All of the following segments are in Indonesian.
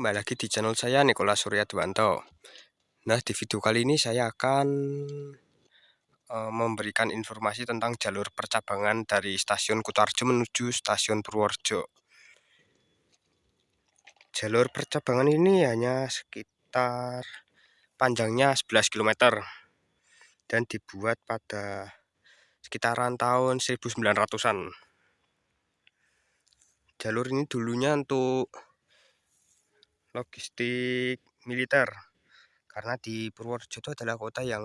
Kembali lagi di channel saya Nikola Surya Dwanto. Nah, di video kali ini saya akan uh, memberikan informasi tentang jalur percabangan dari stasiun Kutarjo menuju stasiun Purworejo. Jalur percabangan ini hanya sekitar panjangnya 11 km dan dibuat pada sekitaran tahun 1900-an. Jalur ini dulunya untuk logistik militer karena di Purworejo itu adalah kota yang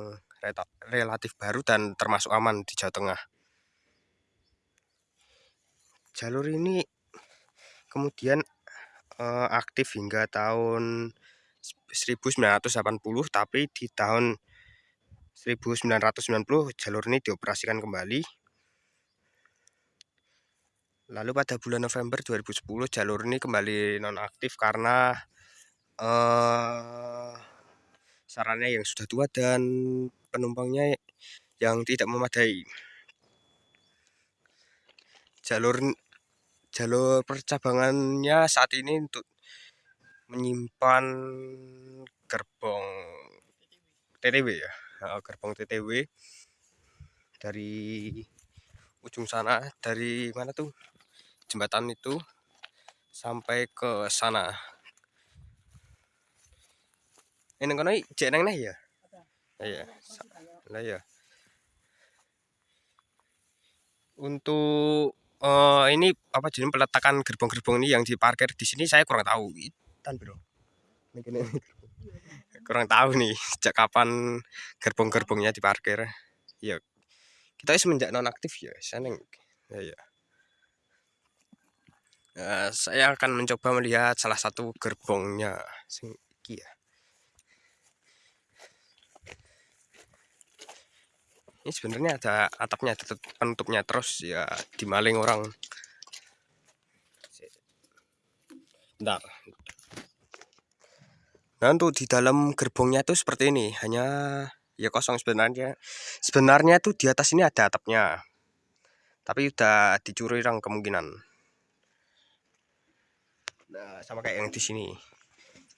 relatif baru dan termasuk aman di Jawa Tengah. Jalur ini kemudian uh, aktif hingga tahun 1980 tapi di tahun 1990 jalur ini dioperasikan kembali. Lalu pada bulan November 2010 jalur ini kembali nonaktif karena uh, sarannya yang sudah tua dan penumpangnya yang tidak memadai. Jalur jalur percabangannya saat ini untuk menyimpan gerbong TTW ya, gerbong TTW dari ujung sana dari mana tuh? Jembatan itu sampai ke sana ini kono cek nang ya? Iya. Lah ya untuk uh, ini apa jenis peletakan gerbong-gerbong ini yang diparkir di sini saya kurang tahu. Tan bro. Kurang tahu nih sejak kapan gerbong-gerbongnya diparkir. Ya kita semenjak nonaktif ya saya ya, ya. Nah, saya akan mencoba melihat salah satu gerbongnya ya ini sebenarnya ada atapnya ada penutupnya terus ya dimaling orang. Bentar. Nah untuk di dalam gerbongnya itu seperti ini hanya ya kosong sebenarnya. Sebenarnya tuh di atas ini ada atapnya tapi udah dicuri orang kemungkinan. Nah sama kayak yang di sini.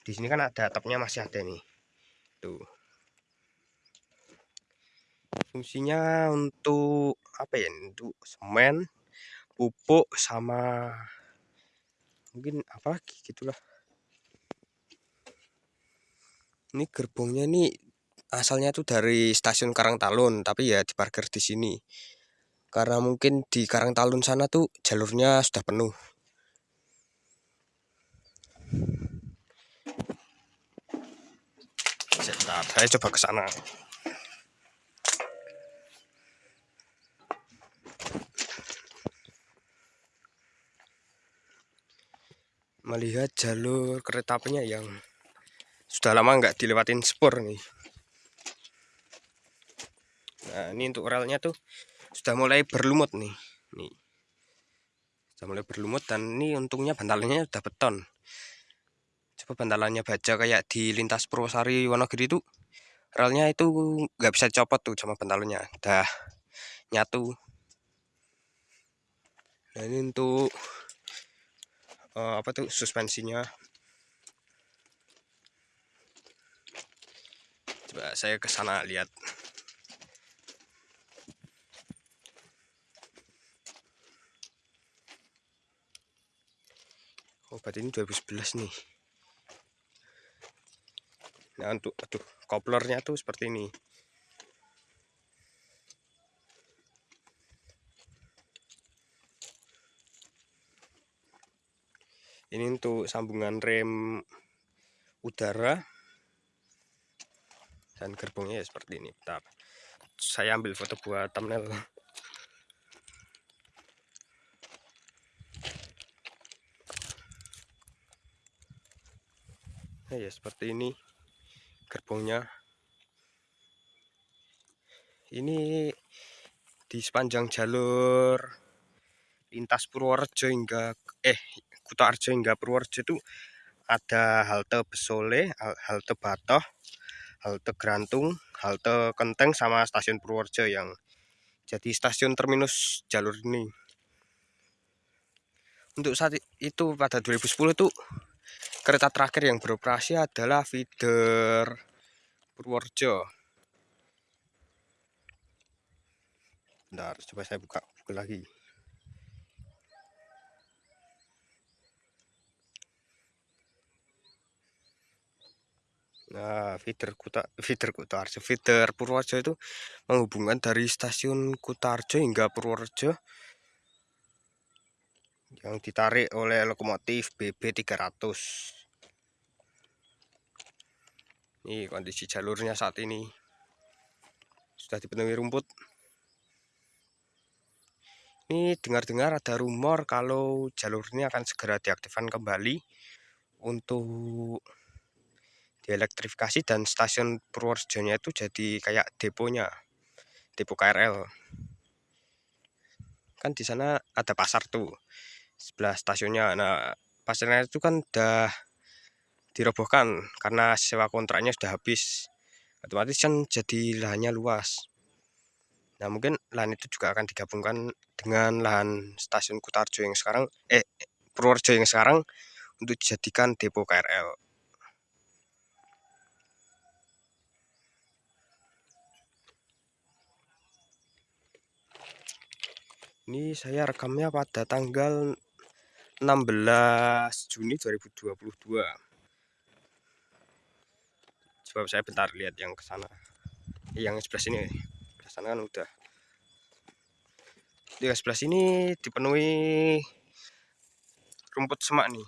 Di sini kan ada atapnya masih ada nih. Tuh fungsinya untuk apa ya untuk semen pupuk sama mungkin apa lagi gitulah ini gerbongnya ini asalnya tuh dari stasiun Karangtalun tapi ya diparkir di sini. Karena mungkin di Karangtalun sana tuh jalurnya sudah penuh. Saya coba ke sana melihat jalur kereta apinya yang sudah lama nggak dilewatin spur nih. Nah ini untuk relnya tuh sudah mulai berlumut nih nih. Sudah mulai berlumut dan ini untungnya bantalannya sudah beton. Coba bantalannya baja kayak di lintas Purwosari Wonogiri itu relnya itu nggak bisa copot tuh sama bantalannya dah nyatu. Nah ini untuk uh, apa tuh suspensinya? Coba saya ke sana lihat. Oh berarti ini 2011 nih. Nah untuk aduh koplernya tuh seperti ini ini untuk sambungan rem udara dan gerbongnya ya seperti ini. Bentar. Saya ambil foto buat thumbnail. Nah, ya seperti ini gerbongnya. Ini di sepanjang jalur lintas Purworejo hingga eh Kutoarjo hingga Purworejo itu ada halte Besole, halte Batoh, halte Grantung, halte Kenteng sama stasiun Purworejo yang jadi stasiun terminus jalur ini. Untuk saat itu pada 2010 itu kereta terakhir yang beroperasi adalah feeder Purworejo. Bentar, coba saya buka buka lagi. Nah, feeder Kuta feeder Kutarjo, feeder Purworejo itu menghubungkan dari stasiun Kutarjo hingga Purworejo yang ditarik oleh lokomotif BB 300. Ini kondisi jalurnya saat ini. Sudah dipenuhi rumput. Ini dengar-dengar ada rumor kalau jalur ini akan segera diaktifkan kembali untuk dielektrifikasi dan stasiun Purworejonya itu jadi kayak deponya depo KRL kan di sana ada pasar tuh sebelah stasiunnya. Nah pasarnya itu kan udah dirobohkan karena sewa kontraknya sudah habis. Otomatis kan jadi lahannya luas. Nah mungkin lahan itu juga akan digabungkan dengan lahan stasiun Kutarjo yang sekarang eh Purworejo yang sekarang untuk dijadikan depo KRL Ini saya rekamnya pada tanggal 16 Juni 2022. Coba saya bentar lihat yang ke sana. Yang sebelah sini. Sebelah sana kan udah. Di sebelah sini dipenuhi rumput semak nih.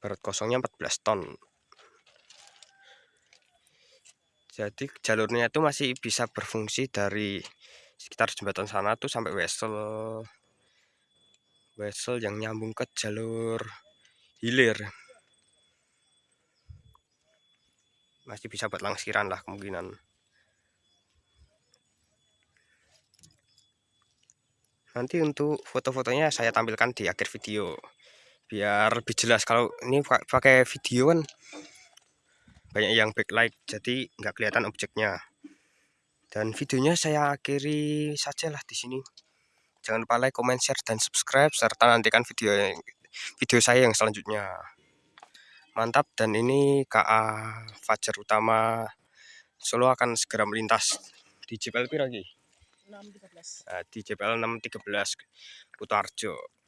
Barat kosongnya 14 ton jadi jalurnya itu masih bisa berfungsi dari sekitar jembatan sana tuh sampai Wesel. Wesel yang nyambung ke jalur hilir. Masih bisa buat langsiran lah kemungkinan. Nanti untuk foto-fotonya saya tampilkan di akhir video. Biar lebih jelas. Kalau ini pakai video kan banyak yang backlight jadi nggak kelihatan objeknya. Dan videonya saya akhiri sajalah di sini. Jangan lupa like comment share dan subscribe serta nantikan video video saya yang selanjutnya. Mantap dan ini KA Fajar Utama. Solo akan segera melintas. Di JPL lagi? Nah, di JPL 613 Kutarjo